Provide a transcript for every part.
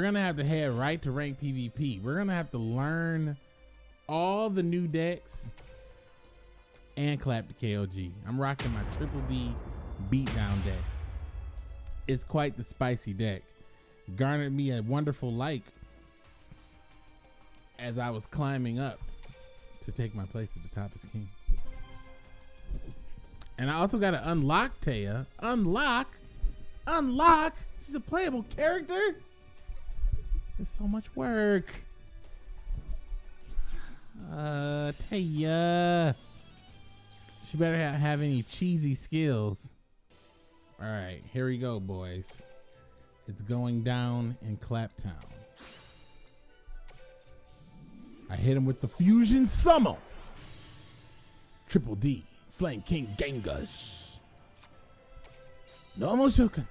we're gonna have to head right to rank PvP. We're gonna have to learn all the new decks and clap the KOG. I'm rocking my triple D beatdown deck. It's quite the spicy deck. Garnered me a wonderful like as I was climbing up to take my place at the top as king. And I also got to unlock Taya. Unlock? Unlock? She's a playable character? It's so much work. Uh, Taya. She better ha- have any cheesy skills. All right, here we go, boys. It's going down in Claptown. I hit him with the fusion summon. Triple D, Flame King Genghis. Normal Shoken.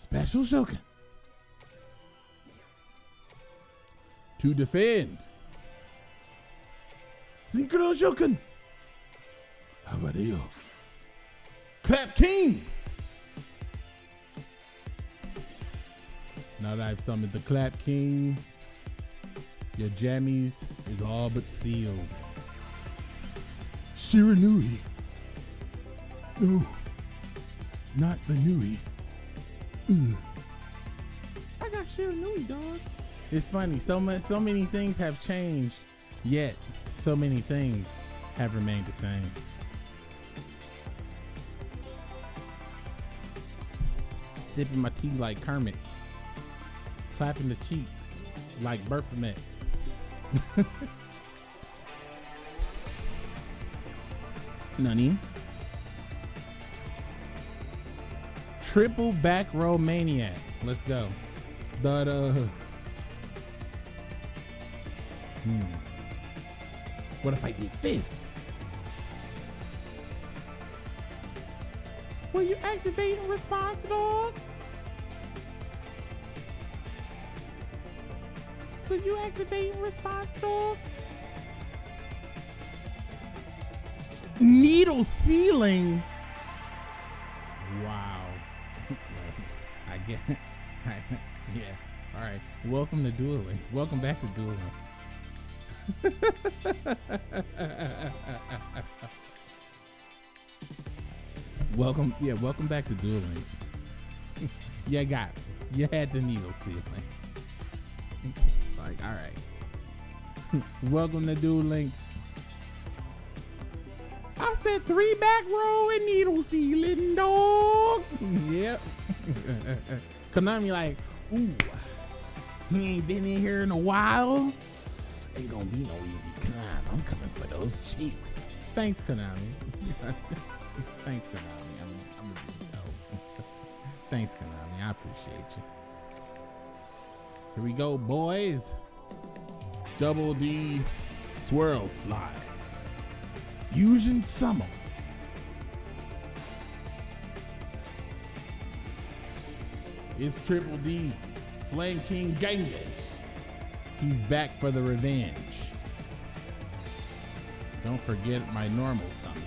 Special Shoken. To defend. Synchro Shoken. How about you? Clap King. Now that I've summoned the Clap King, your jammies is all but sealed. Shiranui. No, not the Nui. Ugh. I got Shiranui, dog. It's funny. So much, so many things have changed, yet so many things have remained the same. Sipping my tea like Kermit, clapping the cheeks like Baphomet. Nani? Triple back row maniac. Let's go. Da da. Hmm. What if I did this? Will you activate in response, dog? Will you activate in response, dog? Needle ceiling. Wow. I get. yeah. All right. Welcome to Duel Links. Welcome back to Duel Links. welcome, yeah, welcome back to Duel Links. you got, it. you had the needle ceiling. like, all right. welcome to Duel Links. I said three back row and needle ceiling, dog. yep. Konami like, ooh, he ain't been in here in a while. Ain't gonna be no easy climb. I'm coming for those cheeks. Thanks, Konami. Thanks, Konami. I'm, I'm a big dog. Thanks, Konami. I appreciate you. Here we go, boys. Double D Swirl Slime. Fusion Summon. It's Triple D, Flame King Genghis. He's back for the revenge. Don't forget my normal summon.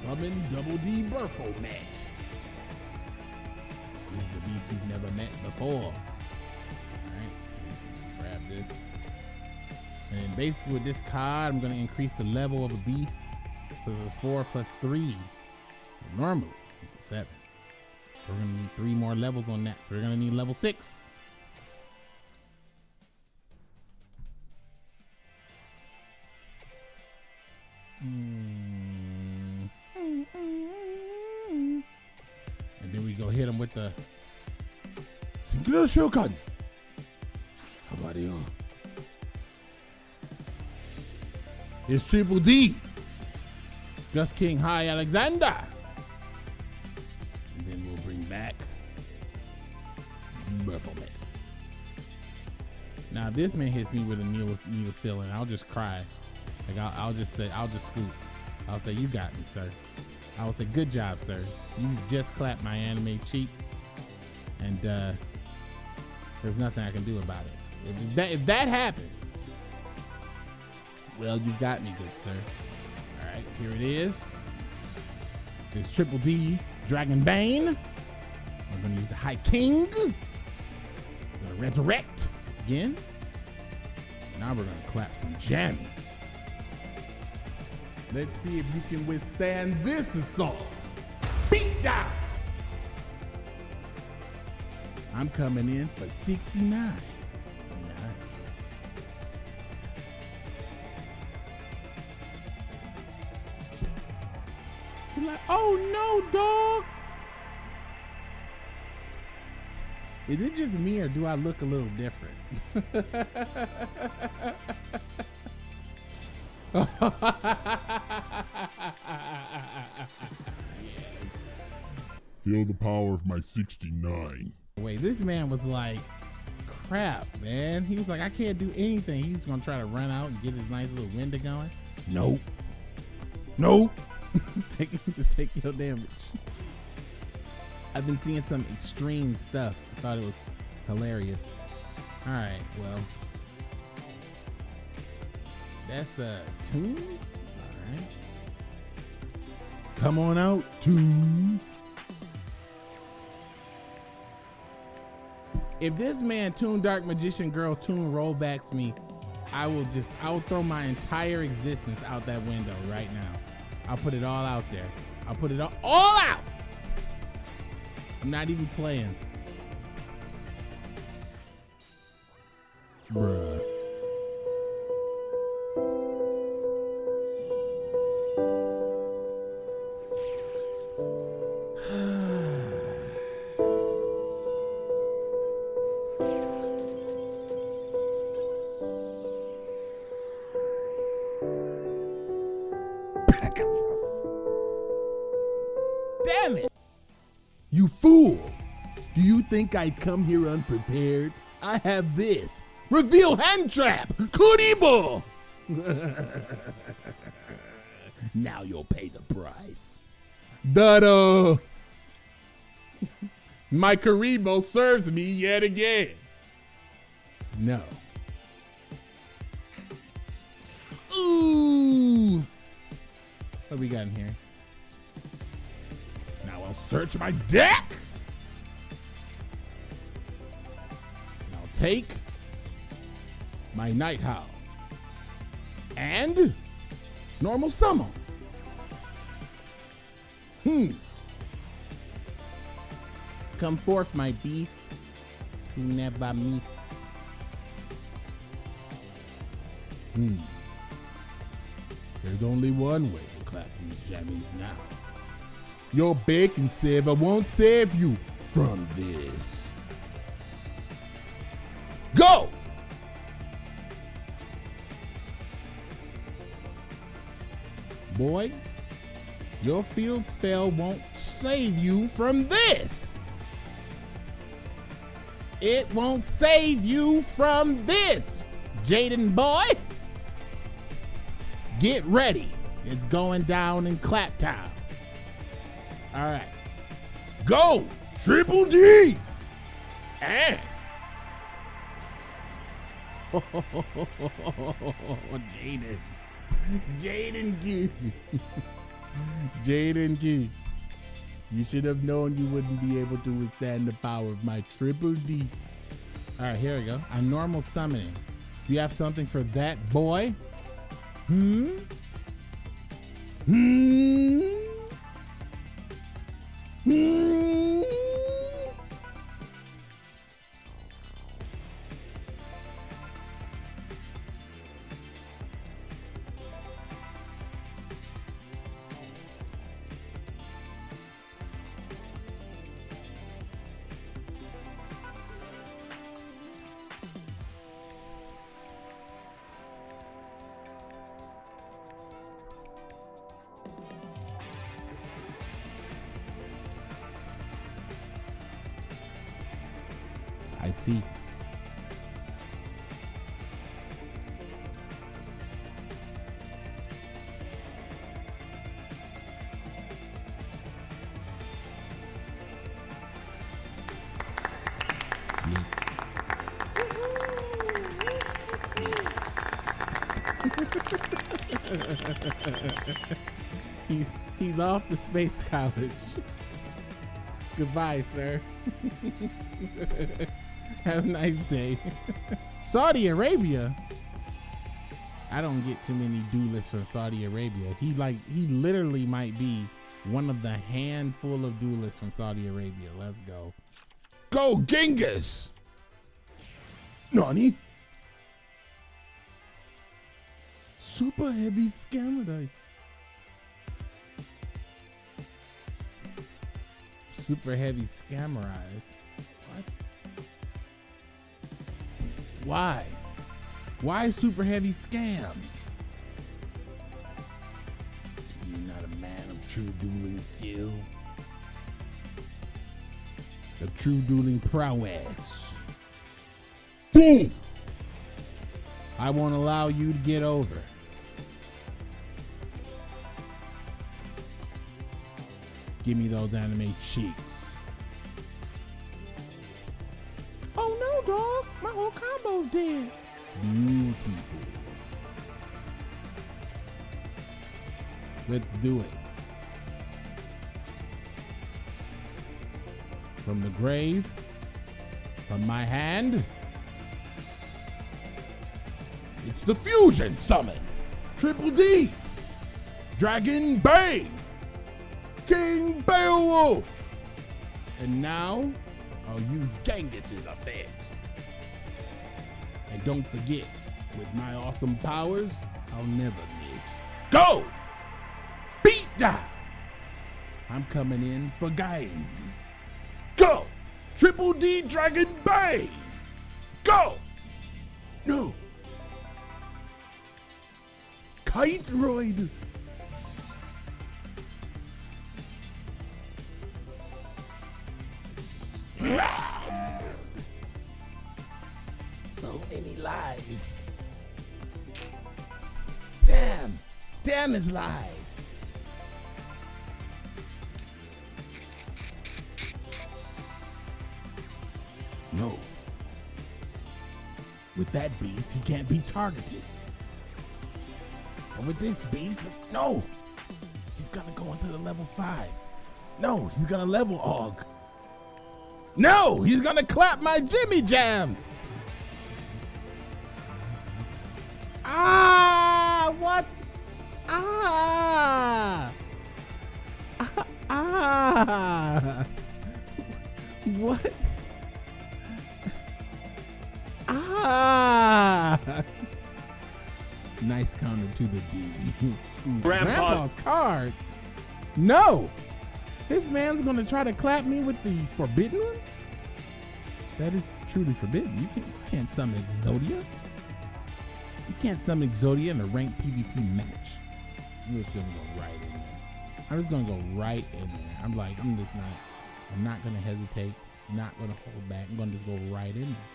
Summon Double D Baphomet. This is the beast we've never met before. Alright, grab this. And basically with this card, I'm gonna increase the level of a beast. So it's four plus three. Normally, seven. We're gonna need three more levels on that. So we're gonna need level six. Mm. And then we go hit him with the Singular Shogun. How about you? It's Triple D. Gust King High Alexander. This man hits me with a needle, needle ceiling, I'll just cry. Like, I'll, I'll just say, I'll just scoop. I'll say, you got me, sir. I will say, good job, sir. You just clapped my anime cheeks. And uh, there's nothing I can do about it. If that, if that happens, well, you got me, good sir. All right. here it is. This Triple D Dragon Bane. We're gonna use the High King. We're gonna resurrect again. Now we're gonna clap some jammies. Let's see if you can withstand this assault. Beat down. I'm coming in for 69. Nice. Oh no, dog. Is it just me or do I look a little different? Feel the power of my 69. Wait, this man was like, crap, man. He was like, I can't do anything. He was gonna try to run out and get his nice little window going. Nope. Nope. take take your damage. I've been seeing some extreme stuff. I thought it was hilarious. All right, well, that's a uh, tunes. All right, come on out, tunes. If this man, Toon Dark Magician Girl, Toon rollbacks me, I will just, I will throw my entire existence out that window right now. I'll put it all out there. I'll put it all, all out. I'm not even playing. Bruh. You fool! Do you think I'd come here unprepared? I have this. Reveal hand trap! Kuriboh! now you'll pay the price. Dado! My Kuriboh serves me yet again. No. Ooh! What we got in here? Search my deck. And I'll take my Night Howl and normal summon. Hmm. Come forth, my beast, to never miss. Hmm. There's only one way to clap these jammies now. Your bacon saver won't save you from this. Go! Boy, your field spell won't save you from this. It won't save you from this, Jaden boy. Get ready. It's going down in clap time. All right. Go! Triple D! And. Jaden. Jaden G. Jaden G. You should have known you wouldn't be able to withstand the power of my triple D. All right, here we go. A normal summoning. Do you have something for that boy? Hmm? Hmm? he, he lost the space college. Goodbye, sir. Have a nice day. Saudi Arabia. I don't get too many duelists from Saudi Arabia. He like he literally might be one of the handful of duelists from Saudi Arabia. Let's go. Go Genghis! Nani? Super heavy scammer Super heavy scammer Why? Why super heavy scams? You're not a man of true dueling skill. The true dueling prowess. Boom! I won't allow you to get over. Give me those anime cheeks. Beautiful. Let's do it. From the grave, from my hand, it's the Fusion Summon. Triple D. Dragon Bane. King Beowulf. And now, I'll use Genghis's effect. And don't forget, with my awesome powers, I'll never miss. Go! Beat down! I'm coming in for game. Go! Triple D Dragon Bay! Go! No! Kiteroid! Damn his lies! No. With that beast, he can't be targeted. And with this beast, no! He's gonna go into the level 5. No, he's gonna level Og. No, he's gonna clap my Jimmy Jams! Ah. What? Ah! nice counter to the D. Grandpa's- Grandpa's cards. No! This man's gonna try to clap me with the forbidden one? That is truly forbidden. You can't, you can't summon Exodia. You can't summon Exodia in a ranked PvP match. I'm just gonna go right in there. I'm just gonna go right in there. I'm like, I'm just not, I'm not gonna hesitate, not gonna hold back. I'm gonna just go right in there.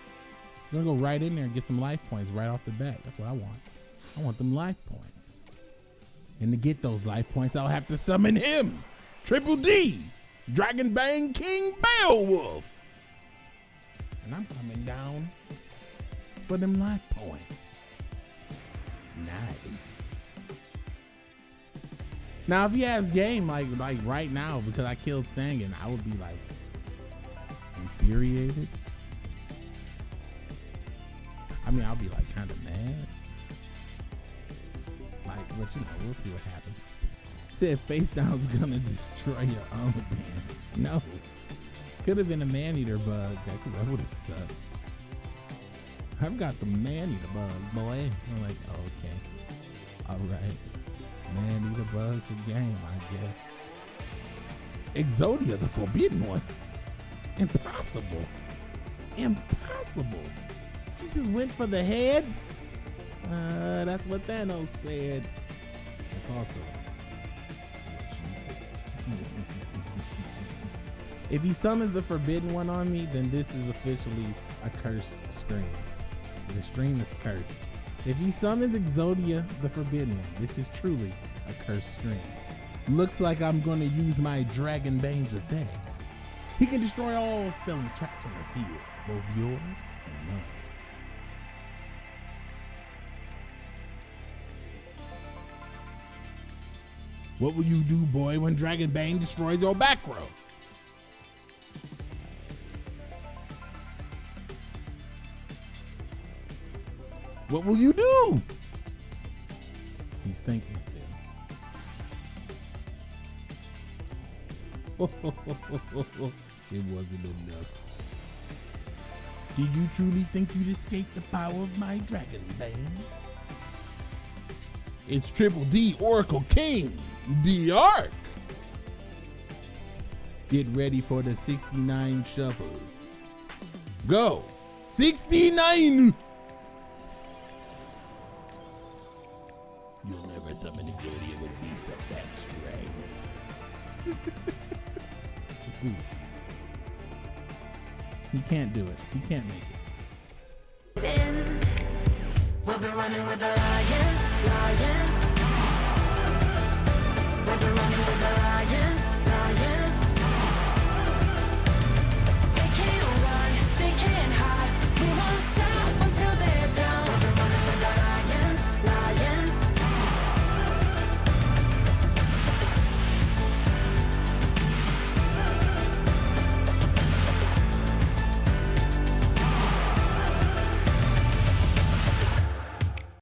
I'm gonna go right in there and get some life points right off the bat. That's what I want. I want them life points. And to get those life points, I'll have to summon him. Triple D. Dragon Bane King Beowulf. And I'm coming down for them life points. Nice. Now, if he has game like like right now, because I killed Sangan, I would be like infuriated. I mean, I'll be like kind of mad. Like, but you know, we'll see what happens. Said face down's gonna destroy your own man. No. Could have been a man eater bug. That, that would have sucked. I've got the man eater bug, boy. I'm like, okay. Alright. Man eater bug the game, I guess. Exodia, the forbidden one. Impossible. Impossible. He just went for the head. Uh, that's what Thanos said. That's said. if he summons the forbidden one on me, then this is officially a cursed stream. The stream is cursed. If he summons Exodia, the forbidden one, this is truly a cursed stream. Looks like I'm gonna use my Dragon Bane's effect. He can destroy all spelling traps on the field, both yours and mine. What will you do, boy, when Dragon Bane destroys your back row? What will you do? He's thinking still. it wasn't enough. Did you truly think you'd escape the power of my Dragon Bane? It's Triple D Oracle King, the Ark. Get ready for the 69 shuffle. Go! 69! Can't do it. He can't make it. We'll be running with the lion.